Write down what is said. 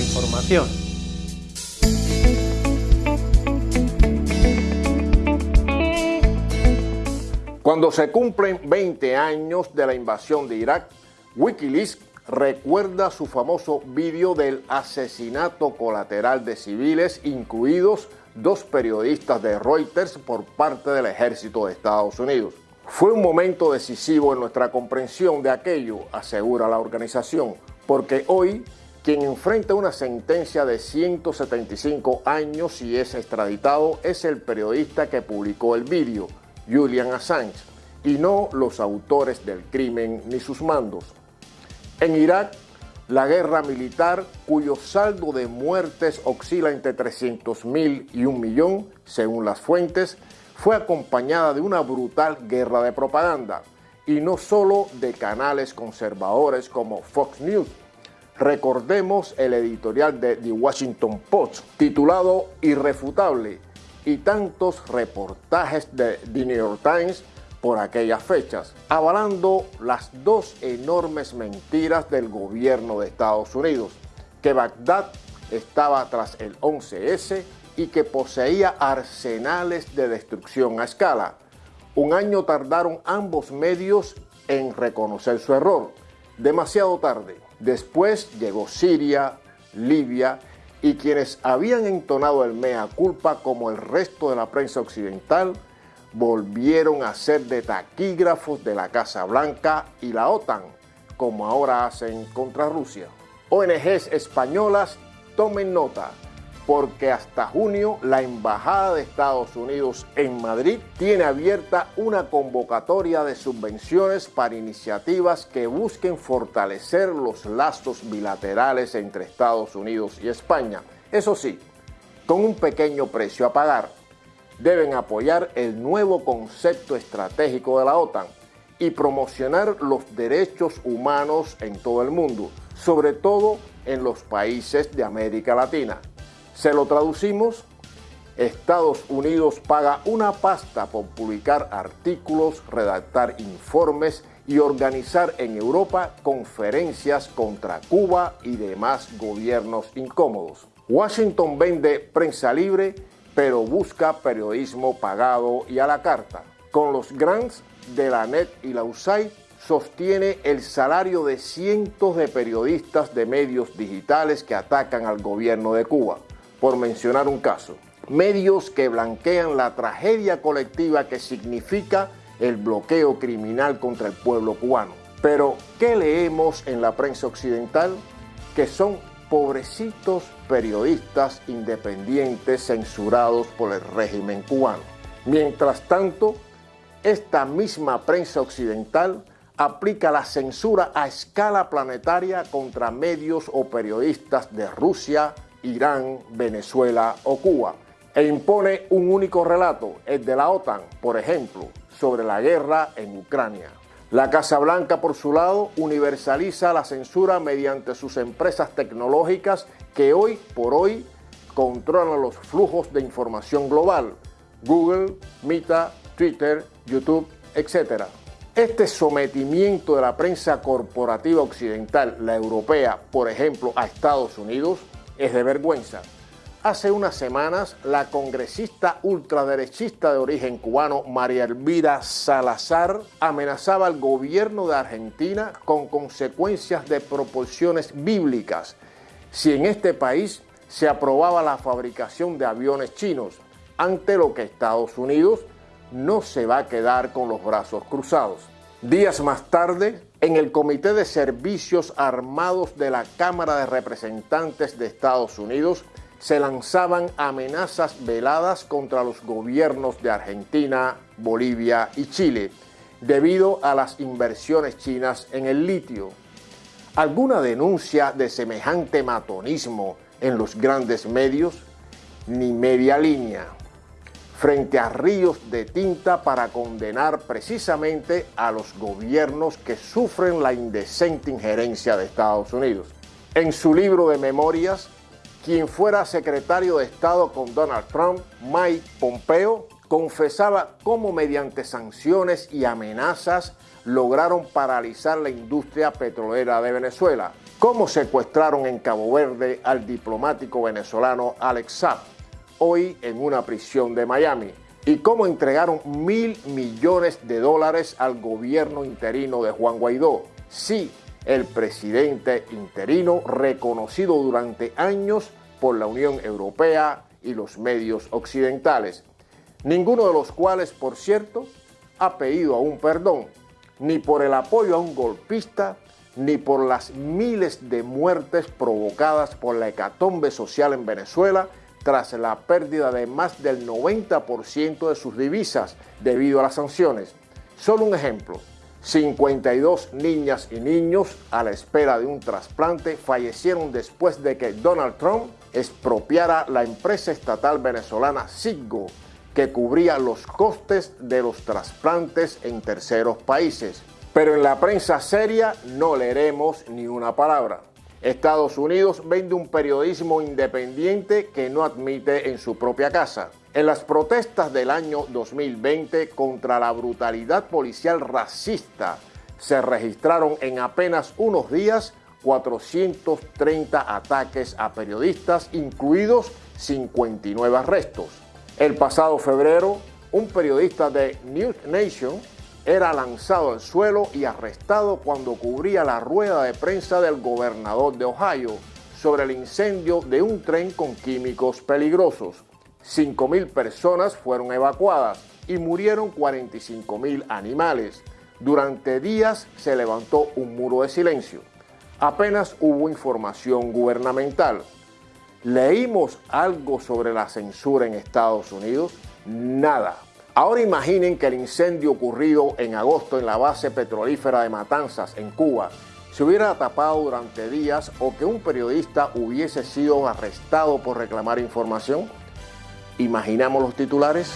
información. Cuando se cumplen 20 años de la invasión de Irak, Wikileaks recuerda su famoso vídeo del asesinato colateral de civiles, incluidos dos periodistas de Reuters por parte del ejército de Estados Unidos. Fue un momento decisivo en nuestra comprensión de aquello, asegura la organización, porque hoy quien enfrenta una sentencia de 175 años y es extraditado es el periodista que publicó el vídeo, Julian Assange, y no los autores del crimen ni sus mandos. En Irak, la guerra militar, cuyo saldo de muertes oscila entre 300.000 y un millón, según las fuentes, fue acompañada de una brutal guerra de propaganda, y no solo de canales conservadores como Fox News. Recordemos el editorial de The Washington Post, titulado Irrefutable, y tantos reportajes de The New York Times por aquellas fechas, avalando las dos enormes mentiras del gobierno de Estados Unidos, que Bagdad estaba tras el 11S y que poseía arsenales de destrucción a escala. Un año tardaron ambos medios en reconocer su error, demasiado tarde. Después llegó Siria, Libia y quienes habían entonado el mea culpa como el resto de la prensa occidental volvieron a ser de taquígrafos de la Casa Blanca y la OTAN, como ahora hacen contra Rusia. ONGs españolas tomen nota, porque hasta junio la Embajada de Estados Unidos en Madrid tiene abierta una convocatoria de subvenciones para iniciativas que busquen fortalecer los lazos bilaterales entre Estados Unidos y España. Eso sí, con un pequeño precio a pagar. Deben apoyar el nuevo concepto estratégico de la OTAN y promocionar los derechos humanos en todo el mundo, sobre todo en los países de América Latina. Se lo traducimos, Estados Unidos paga una pasta por publicar artículos, redactar informes y organizar en Europa conferencias contra Cuba y demás gobiernos incómodos. Washington vende prensa libre, pero busca periodismo pagado y a la carta. Con los grants de la NET y la USAID sostiene el salario de cientos de periodistas de medios digitales que atacan al gobierno de Cuba por mencionar un caso. Medios que blanquean la tragedia colectiva que significa el bloqueo criminal contra el pueblo cubano. Pero, ¿qué leemos en la prensa occidental? Que son pobrecitos periodistas independientes censurados por el régimen cubano. Mientras tanto, esta misma prensa occidental aplica la censura a escala planetaria contra medios o periodistas de Rusia, Irán, Venezuela o Cuba, e impone un único relato, el de la OTAN, por ejemplo, sobre la guerra en Ucrania. La Casa Blanca, por su lado, universaliza la censura mediante sus empresas tecnológicas que hoy por hoy controlan los flujos de información global, Google, Meta, Twitter, YouTube, etc. Este sometimiento de la prensa corporativa occidental, la europea, por ejemplo, a Estados Unidos, es de vergüenza. Hace unas semanas, la congresista ultraderechista de origen cubano María Elvira Salazar amenazaba al gobierno de Argentina con consecuencias de proporciones bíblicas si en este país se aprobaba la fabricación de aviones chinos, ante lo que Estados Unidos no se va a quedar con los brazos cruzados. Días más tarde, en el Comité de Servicios Armados de la Cámara de Representantes de Estados Unidos se lanzaban amenazas veladas contra los gobiernos de Argentina, Bolivia y Chile debido a las inversiones chinas en el litio. ¿Alguna denuncia de semejante matonismo en los grandes medios? Ni media línea frente a ríos de tinta para condenar precisamente a los gobiernos que sufren la indecente injerencia de Estados Unidos. En su libro de memorias, quien fuera secretario de Estado con Donald Trump, Mike Pompeo, confesaba cómo mediante sanciones y amenazas lograron paralizar la industria petrolera de Venezuela, cómo secuestraron en Cabo Verde al diplomático venezolano Alex Saab, hoy en una prisión de Miami, y cómo entregaron mil millones de dólares al gobierno interino de Juan Guaidó. Sí, el presidente interino reconocido durante años por la Unión Europea y los medios occidentales, ninguno de los cuales, por cierto, ha pedido aún perdón, ni por el apoyo a un golpista, ni por las miles de muertes provocadas por la hecatombe social en Venezuela tras la pérdida de más del 90% de sus divisas debido a las sanciones. Solo un ejemplo, 52 niñas y niños a la espera de un trasplante fallecieron después de que Donald Trump expropiara la empresa estatal venezolana Siggo, que cubría los costes de los trasplantes en terceros países. Pero en la prensa seria no leeremos ni una palabra. Estados Unidos vende un periodismo independiente que no admite en su propia casa. En las protestas del año 2020 contra la brutalidad policial racista se registraron en apenas unos días 430 ataques a periodistas, incluidos 59 arrestos. El pasado febrero, un periodista de News Nation era lanzado al suelo y arrestado cuando cubría la rueda de prensa del gobernador de Ohio sobre el incendio de un tren con químicos peligrosos. 5.000 personas fueron evacuadas y murieron 45.000 animales. Durante días se levantó un muro de silencio. Apenas hubo información gubernamental. ¿Leímos algo sobre la censura en Estados Unidos? Nada. Ahora imaginen que el incendio ocurrido en agosto en la base petrolífera de Matanzas, en Cuba, se hubiera tapado durante días o que un periodista hubiese sido arrestado por reclamar información. ¿Imaginamos los titulares?